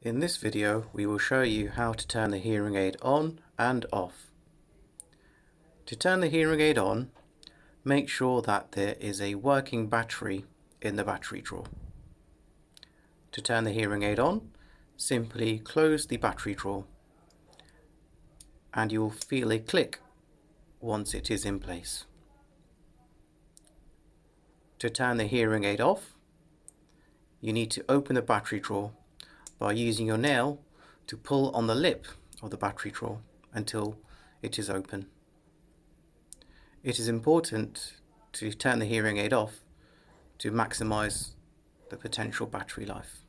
In this video we will show you how to turn the hearing aid on and off. To turn the hearing aid on, make sure that there is a working battery in the battery drawer. To turn the hearing aid on, simply close the battery drawer and you will feel a click once it is in place. To turn the hearing aid off, you need to open the battery drawer by using your nail to pull on the lip of the battery drawer until it is open. It is important to turn the hearing aid off to maximize the potential battery life.